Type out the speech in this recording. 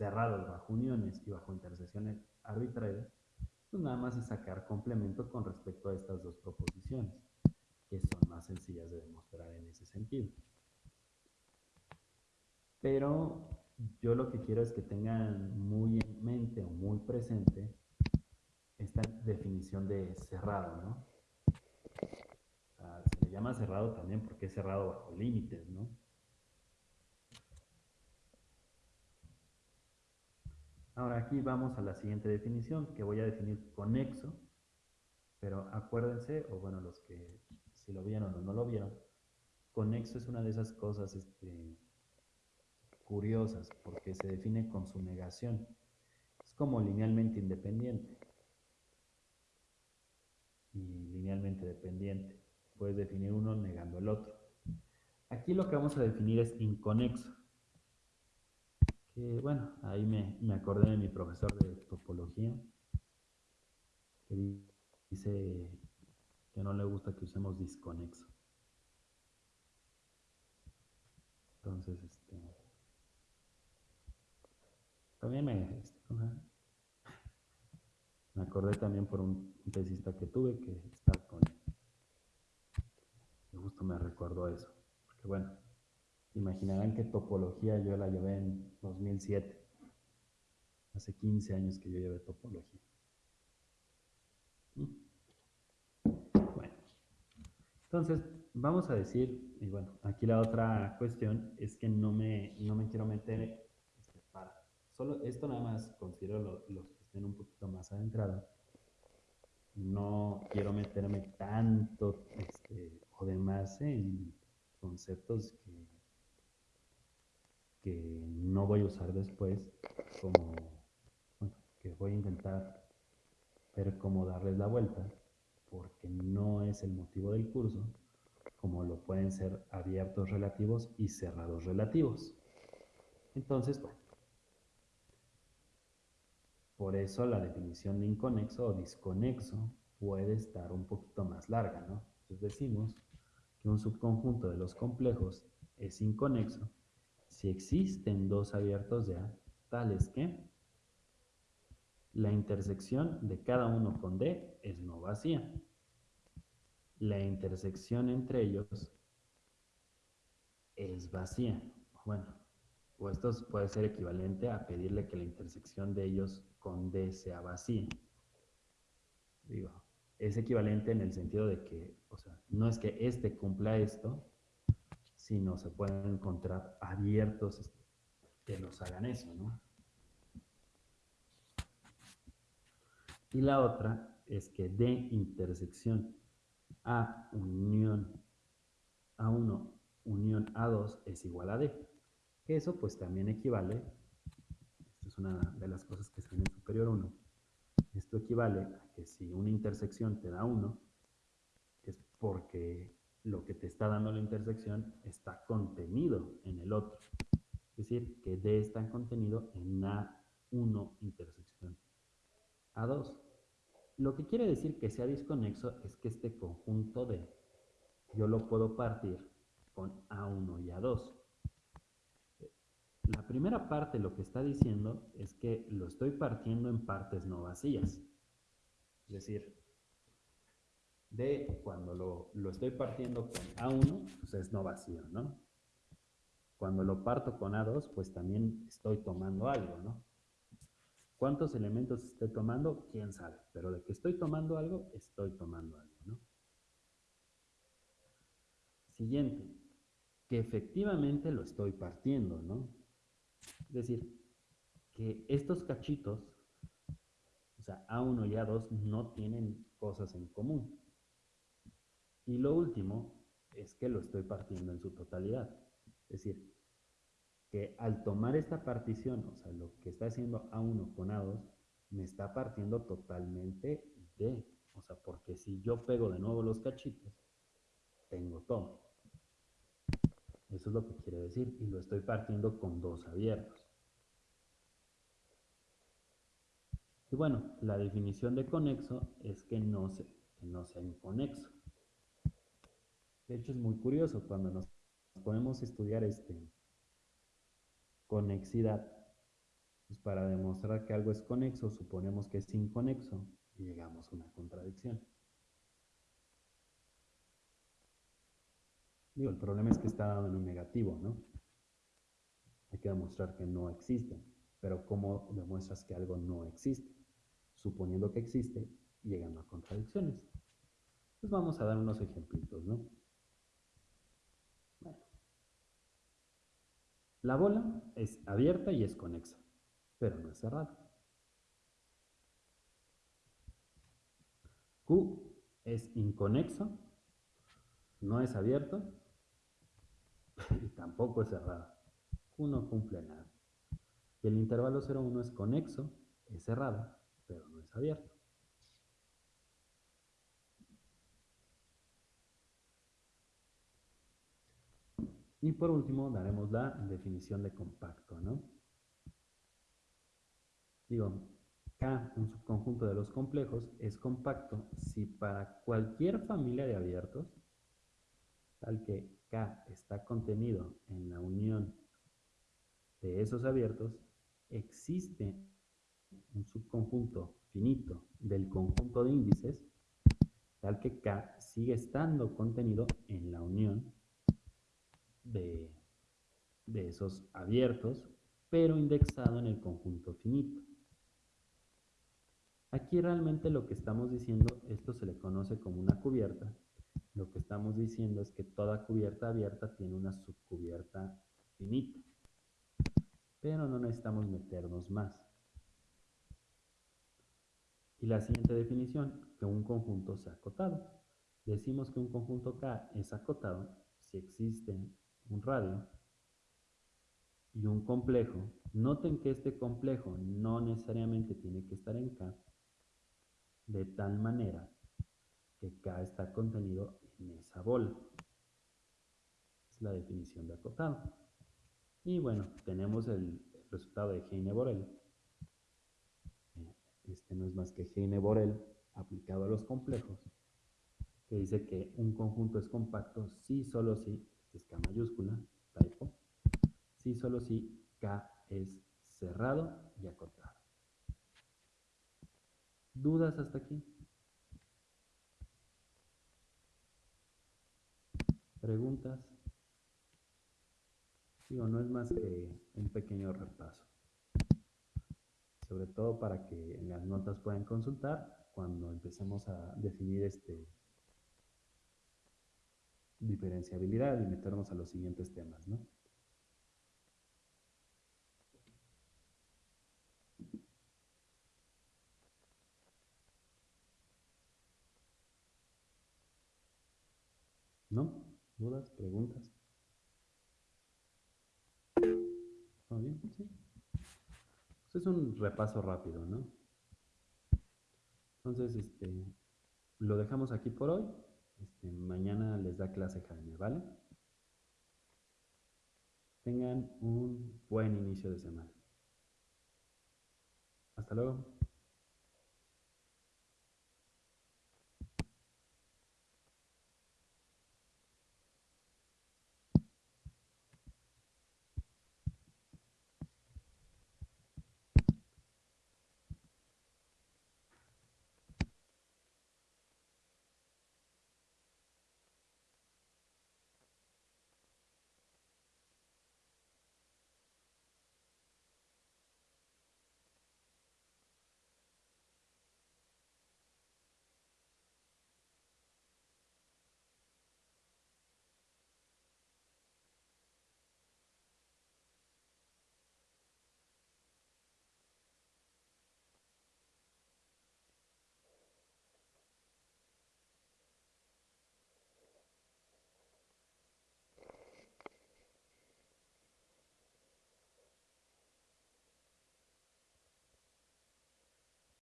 cerrados bajo uniones y bajo intersecciones arbitrarias, pues nada más es sacar complemento con respecto a estas dos proposiciones, que son más sencillas de demostrar en ese sentido. Pero yo lo que quiero es que tengan muy en mente o muy presente esta definición de cerrado, ¿no? se le llama cerrado también porque es cerrado bajo límites, ¿no? Ahora aquí vamos a la siguiente definición que voy a definir conexo, pero acuérdense, o bueno, los que si lo vieron o no lo vieron, conexo es una de esas cosas este, curiosas porque se define con su negación. Es como linealmente independiente y linealmente dependiente. Puedes definir uno negando el otro. Aquí lo que vamos a definir es inconexo bueno, ahí me, me acordé de mi profesor de topología, que dice que no le gusta que usemos disconexo. Entonces, este, también me, este, me acordé también por un, tesista que tuve que está con, y justo me recordó eso, porque bueno, Imaginarán que topología yo la llevé en 2007. Hace 15 años que yo llevé topología. Bueno, entonces vamos a decir, y bueno, aquí la otra cuestión es que no me, no me quiero meter este, para, solo esto nada más considero los que estén un poquito más adentrados. No quiero meterme tanto este, o demás en conceptos que que no voy a usar después, como que voy a intentar ver cómo darles la vuelta, porque no es el motivo del curso, como lo pueden ser abiertos relativos y cerrados relativos. Entonces, bueno, por eso la definición de inconexo o disconexo puede estar un poquito más larga, ¿no? Entonces decimos que un subconjunto de los complejos es inconexo si existen dos abiertos de A, tales que la intersección de cada uno con D es no vacía. La intersección entre ellos es vacía. Bueno, o esto puede ser equivalente a pedirle que la intersección de ellos con D sea vacía. Digo, es equivalente en el sentido de que, o sea, no es que este cumpla esto, no se pueden encontrar abiertos que los hagan eso, ¿no? Y la otra es que de intersección A unión A1 unión A2 es igual a D. Eso pues también equivale, esta es una de las cosas que están en superior 1, esto equivale a que si una intersección te da 1, es porque lo que te está dando la intersección está contenido en el otro. Es decir, que D está contenido en A1 intersección A2. Lo que quiere decir que sea disconexo es que este conjunto D yo lo puedo partir con A1 y A2. La primera parte lo que está diciendo es que lo estoy partiendo en partes no vacías. Es decir, D, cuando lo, estoy partiendo con A1, pues es no vacío, ¿no? Cuando lo parto con A2, pues también estoy tomando algo, ¿no? ¿Cuántos elementos estoy tomando? ¿Quién sabe? Pero de que estoy tomando algo, estoy tomando algo, ¿no? Siguiente, que efectivamente lo estoy partiendo, ¿no? Es decir, que estos cachitos, o sea, A1 y A2 no tienen cosas en común. Y lo último es que lo estoy partiendo en su totalidad. Es decir, que al tomar esta partición, o sea, lo que está haciendo A1 con A2, me está partiendo totalmente de, o sea, porque si yo pego de nuevo los cachitos, tengo todo. Eso es lo que quiere decir, y lo estoy partiendo con dos abiertos. Y bueno, la definición de conexo es que no, que no sea inconexo. De hecho, es muy curioso cuando nos podemos estudiar este, conexidad. Pues para demostrar que algo es conexo, suponemos que es inconexo y llegamos a una contradicción. Digo, el problema es que está dado en un negativo, ¿no? Hay que demostrar que no existe. Pero ¿cómo demuestras que algo no existe? Suponiendo que existe, llegando a contradicciones. Pues vamos a dar unos ejemplitos, ¿no? La bola es abierta y es conexa, pero no es cerrada. Q es inconexo, no es abierto y tampoco es cerrado. Q no cumple nada. Y el intervalo 0,1 es conexo, es cerrado, pero no es abierto. Y por último daremos la definición de compacto, ¿no? Digo, K, un subconjunto de los complejos, es compacto si para cualquier familia de abiertos, tal que K está contenido en la unión de esos abiertos, existe un subconjunto finito del conjunto de índices, tal que K sigue estando contenido en la unión de, esos abiertos, pero indexado en el conjunto finito. Aquí realmente lo que estamos diciendo, esto se le conoce como una cubierta, lo que estamos diciendo es que toda cubierta abierta tiene una subcubierta finita pero no necesitamos meternos más. Y la siguiente definición, que un conjunto sea acotado. Decimos que un conjunto K es acotado si existe un radio y un complejo. Noten que este complejo no necesariamente tiene que estar en K, de tal manera que K está contenido en esa bola. Es la definición de acotado. Y bueno, tenemos el resultado de Heine-Borel. Este no es más que Heine-Borel aplicado a los complejos, que dice que un conjunto es compacto si solo si, es K mayúscula, typo, si solo si K es cerrado y acotado. ¿Dudas hasta aquí? ¿Preguntas? Digo, no es más que un pequeño repaso. Sobre todo para que en las notas puedan consultar cuando empecemos a definir este diferenciabilidad y meternos a los siguientes temas, ¿no? ¿No? ¿Dudas? ¿Preguntas? bien? Sí. Pues es un repaso rápido, ¿no? Entonces, este, lo dejamos aquí por hoy. Este, mañana les da clase Jaime, ¿vale? Tengan un buen inicio de semana. Hasta luego.